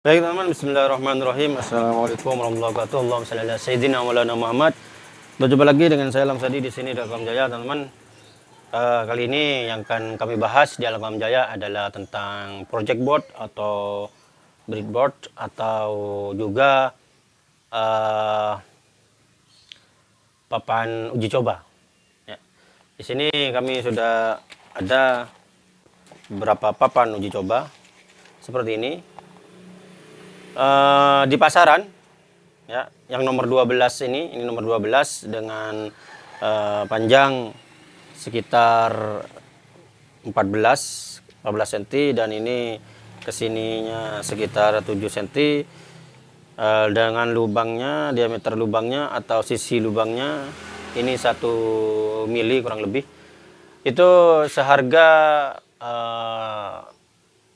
Baik teman-teman, bismillahirrahmanirrahim. Assalamualaikum warahmatullahi wabarakatuh. Allahumma salli ala Sayyidina Maulana Muhammad. Berjumpa lagi dengan saya Lamsadi di sini di Alam Jaya teman-teman. Uh, Kali ini yang akan kami bahas di Alam Jaya adalah tentang project board atau breadboard Atau juga uh, papan uji coba. Ya. Di sini kami sudah ada beberapa papan uji coba seperti ini uh, di pasaran ya yang nomor 12 ini ini nomor 12 dengan uh, panjang sekitar 14 14 cm dan ini ke sininya sekitar 7 cm uh, dengan lubangnya diameter lubangnya atau sisi lubangnya ini satu mili kurang lebih. Itu seharga uh,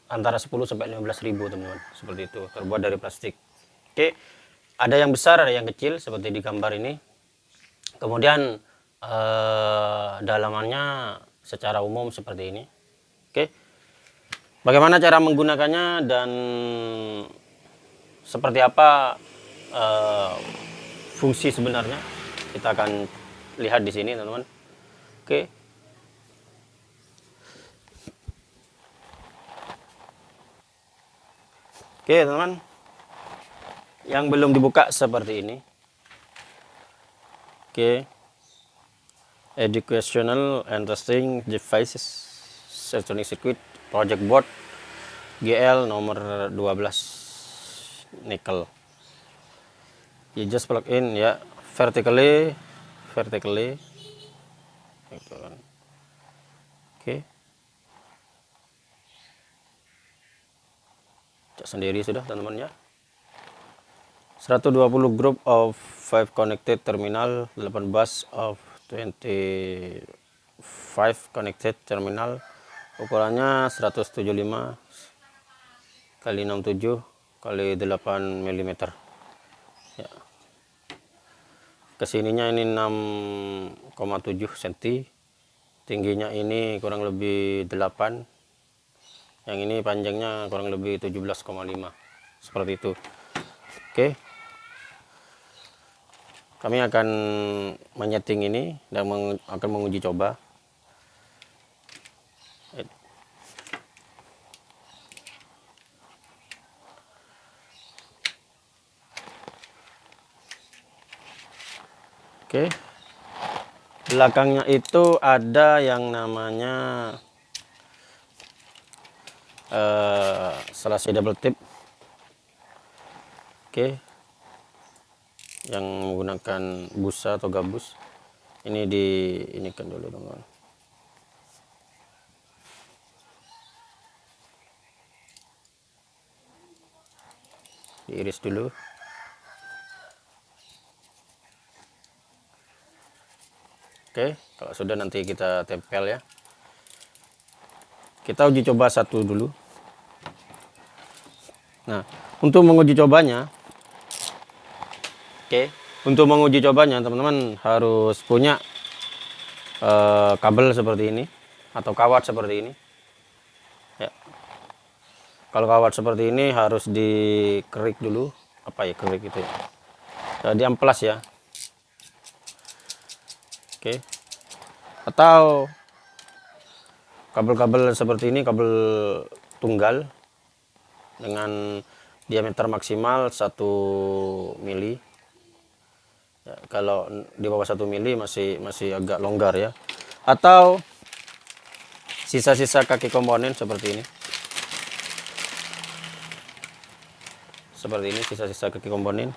antara 10 sampai 15 ribu teman-teman. Seperti itu terbuat dari plastik. Oke ada yang besar ada yang kecil seperti di gambar ini. Kemudian eh, dalamannya secara umum seperti ini. Oke bagaimana cara menggunakannya dan seperti apa eh, fungsi sebenarnya? Kita akan lihat di sini teman-teman. Oke Oke teman-teman. Yang belum dibuka seperti ini. Oke. Educational and Testing Devices Electronic Circuit Project Board GL nomor 12 Nickel You just plug in ya. Vertically Vertically. Gitu kan. Sendiri sudah teman-teman ya. 120 group of 5 connected terminal 8 bus of 25 connected terminal. Ukurannya 175 kali 67 kali 8 mm ya. Ke sininya ini 6,7 cm tingginya ini kurang lebih 8 yang ini panjangnya kurang lebih 17,5 seperti itu. Oke. Kami akan menyeting ini dan meng akan menguji coba. Oke. Belakangnya itu ada yang namanya uh, selasi double tip oke okay. yang menggunakan busa atau gabus ini di ini kan dulu teman diiris dulu Oke, kalau sudah nanti kita tempel ya. Kita uji coba satu dulu. Nah, untuk menguji cobanya, oke, okay, untuk menguji cobanya teman-teman harus punya uh, kabel seperti ini atau kawat seperti ini. Ya. Kalau kawat seperti ini harus dikerik dulu, apa ya kerik itu ya. Uh, diamplas ya. Oke. Okay. Atau kabel-kabel seperti ini kabel tunggal dengan diameter maksimal 1 mili. Ya, kalau di bawah 1 mili masih masih agak longgar ya. Atau sisa-sisa kaki komponen seperti ini. Seperti ini sisa-sisa kaki komponen.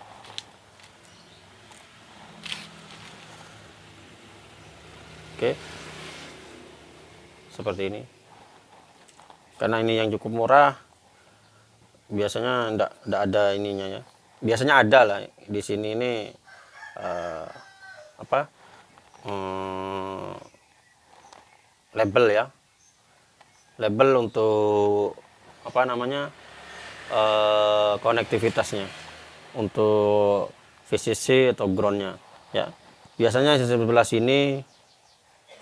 Oke seperti ini. Karena ini yang cukup murah biasanya enggak enggak ada ininya ya. Biasanya ada lah di sini ini uh, apa um, label ya. Label untuk apa namanya uh, konektivitasnya. Untuk VCC atau groundnya ya. Biasanya di sebelah sini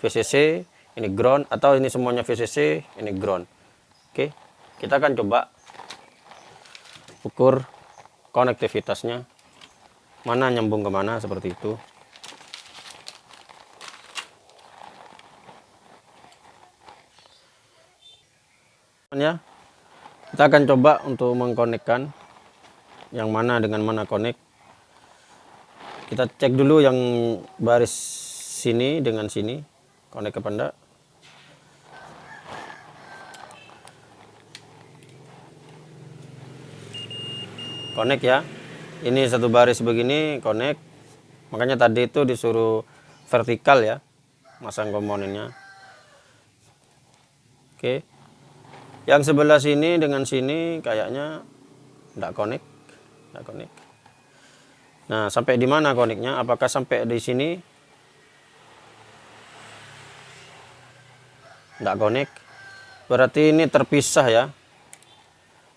VCC ini ground atau ini semuanya VCC ini ground. Oke kita akan coba ukur konektivitasnya. Mana nyambung ke mana seperti itu. Ya kita akan coba untuk mengkonekkan yang mana dengan mana connect. Kita cek dulu yang baris sini dengan sini connect apa enggak connect ya. Ini satu baris begini connect. Makanya tadi itu disuruh vertikal ya masang komponennya. Oke. Yang sebelah sini dengan sini kayaknya tidak connect tidak connect. Nah sampai di mana connectnya? Apakah sampai di sini? Tidak connect. Berarti ini terpisah ya.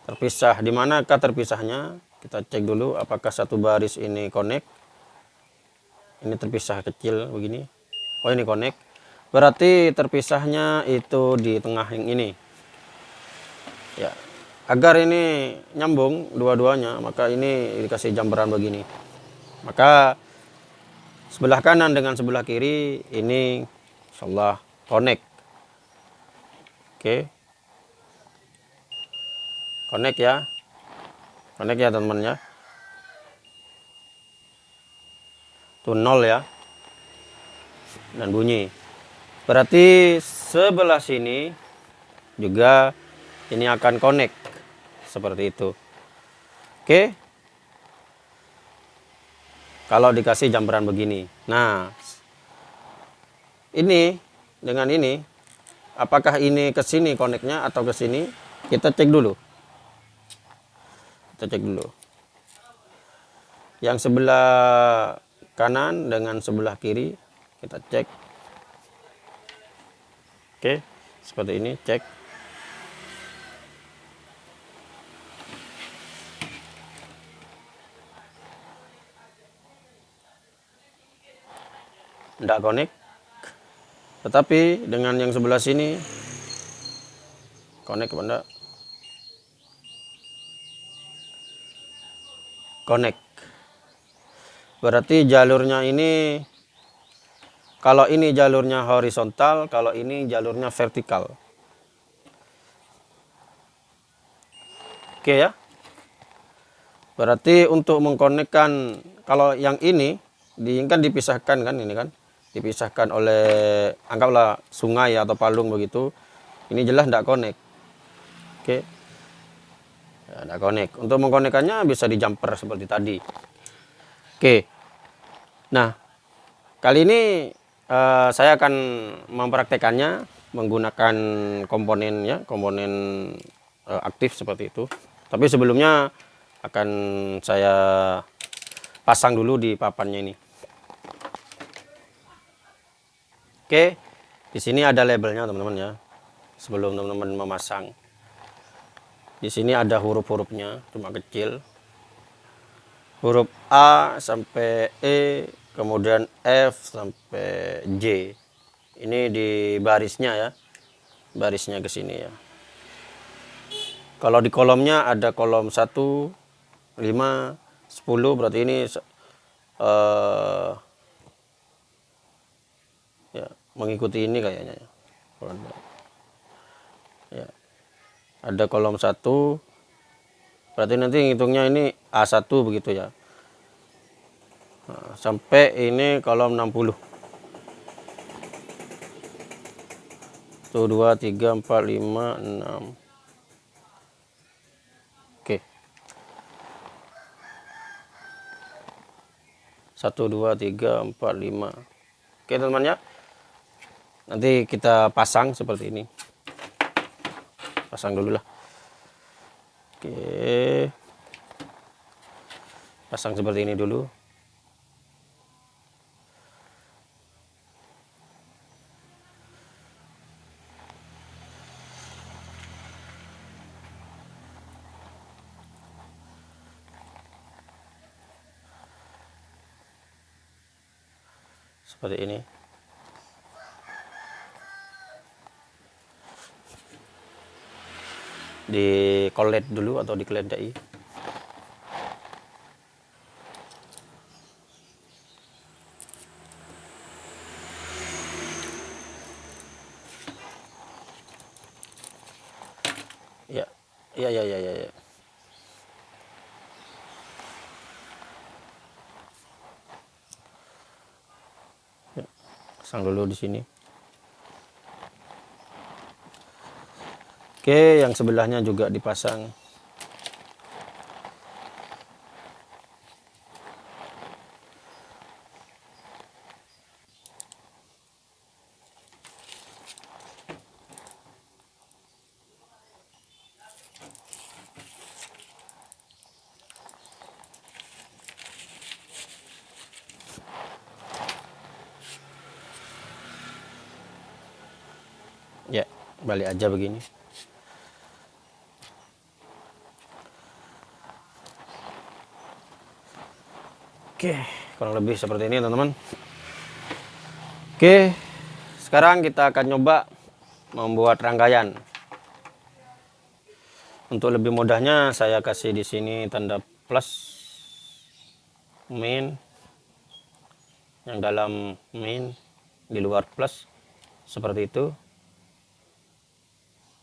Terpisah. Di manakah terpisahnya kita cek dulu apakah satu baris ini connect. Ini terpisah kecil begini. Oh ini connect. Berarti terpisahnya itu di tengah yang ini. Ya. Agar ini nyambung dua-duanya maka ini dikasih jambaran begini. Maka sebelah kanan dengan sebelah kiri ini insyaallah connect. Oke. Connect ya connect ya teman-teman ya? Tuh nol ya. Dan bunyi. Berarti sebelah sini juga ini akan connect. Seperti itu. Oke? Kalau dikasih jambaran begini. Nah ini dengan ini apakah ini ke sini connectnya atau ke sini? Kita cek dulu kita cek dulu. Yang sebelah kanan dengan sebelah kiri kita cek. Oke seperti ini cek. Tidak connect. Tetapi dengan yang sebelah sini connect apa connect. Berarti jalurnya ini kalau ini jalurnya horizontal kalau ini jalurnya vertikal. Oke ya. Berarti untuk mengkonekkan kalau yang ini diinginkan dipisahkan kan ini kan? Dipisahkan oleh anggaplah sungai atau palung begitu. Ini jelas tidak connect. Oke ya, tidak connect untuk mengkonekkannya bisa di jumper seperti tadi. Oke. Nah kali ini uh, saya akan mempraktekannya menggunakan komponen ya komponen uh, aktif seperti itu. Tapi sebelumnya akan saya pasang dulu di papannya ini. Oke. Di sini ada labelnya teman-teman ya. Sebelum teman-teman memasang di sini ada huruf-hurufnya cuma kecil. Huruf A sampai E kemudian F sampai J. Ini di barisnya ya barisnya ke sini ya. Kalau di kolomnya ada kolom 1 5 10 berarti ini uh, ya mengikuti ini kayaknya ya ada kolom satu. Berarti nanti ngitungnya ini A1 begitu ya. Nah, sampai ini kolom 60 1 2 3 4 5 6 oke. 1 2 3 4 5 oke teman-teman ya. Nanti kita pasang seperti ini pasang dulu lah. Oke. Pasang seperti ini dulu. Seperti ini di kolet dulu atau dikeledai ya ya ya ya ya, ya. sang dulu di sini Oke, yang sebelahnya juga dipasang. Ya, balik aja begini. Oke, kurang lebih seperti ini teman-teman. Oke, sekarang kita akan coba membuat rangkaian. Untuk lebih mudahnya saya kasih di sini tanda plus min. Yang dalam min di luar plus seperti itu.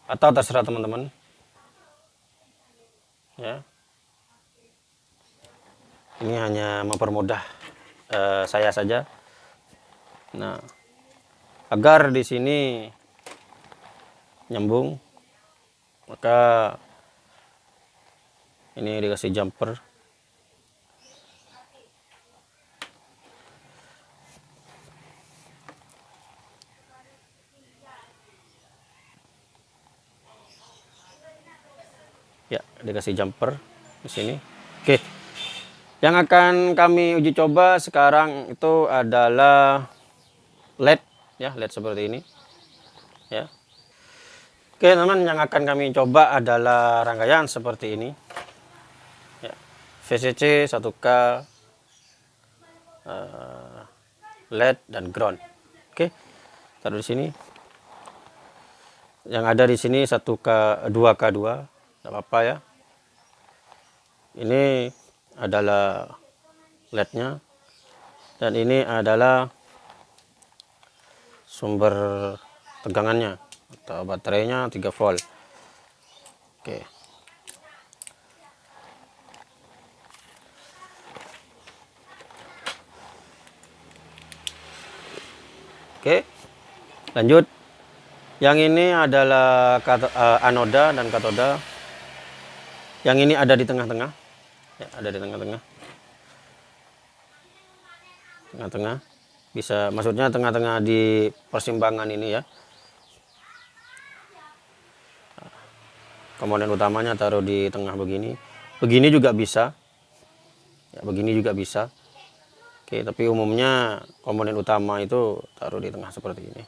Atau terserah teman-teman. Ya ini hanya mempermudah uh, saya saja. Nah agar di sini nyambung maka ini dikasih jumper. Ya dikasih jumper di sini. Oke yang akan kami uji coba sekarang itu adalah led ya led seperti ini ya. Oke teman yang akan kami coba adalah rangkaian seperti ini ya. VCC 1K uh, led dan ground. Oke taruh di sini. Yang ada di sini 1K 2K2 tidak apa-apa ya. Ini adalah lednya. Dan ini adalah sumber tegangannya atau baterainya 3 volt. Oke. Oke lanjut. Yang ini adalah eh, anoda dan katoda. Yang ini ada di tengah-tengah ya ada di tengah-tengah. Tengah-tengah. Bisa maksudnya tengah-tengah di persimpangan ini ya. Komponen utamanya taruh di tengah begini. Begini juga bisa. Ya begini juga bisa. Oke tapi umumnya komponen utama itu taruh di tengah seperti ini.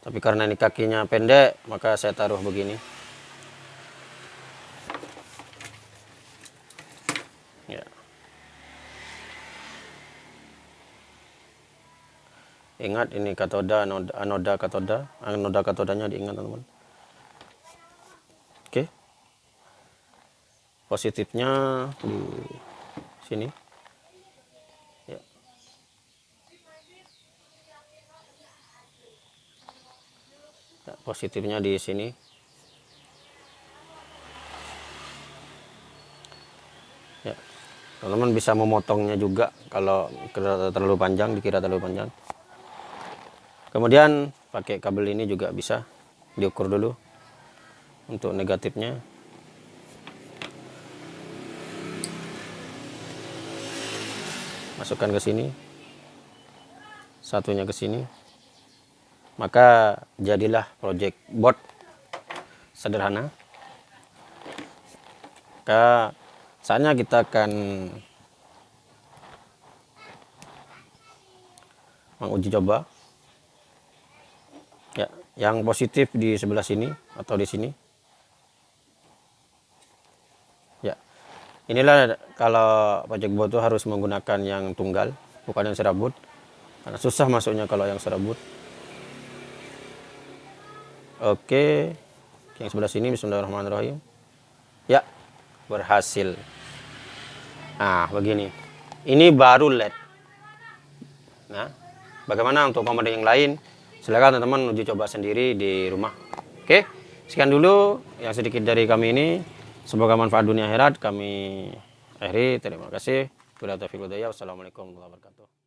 Tapi karena ini kakinya pendek maka saya taruh begini ingat ini katoda anoda, katoda. Anoda katodanya diingat teman-teman. Oke. Positifnya di sini. Ya. ya positifnya di sini. Ya. Teman-teman bisa memotongnya juga kalau terlalu panjang dikira terlalu panjang kemudian pakai kabel ini juga bisa diukur dulu untuk negatifnya. Masukkan ke sini. Satunya ke sini. Maka jadilah project board sederhana. Maka saatnya kita akan menguji coba yang positif di sebelah sini atau di sini. Ya. Inilah kalau pajak bot itu harus menggunakan yang tunggal bukan yang serabut. Karena susah masuknya kalau yang serabut. Oke. Yang sebelah sini Bismillahirrahmanirrahim. Ya. Berhasil. Nah begini. Ini baru led. Nah bagaimana untuk komponen yang lain silakan teman-teman uji coba sendiri di rumah. Oke sekian dulu yang sedikit dari kami ini. Semoga manfaat dunia akhirat. Kami akhiri. Terima kasih. Wassalamualaikum warahmatullahi wabarakatuh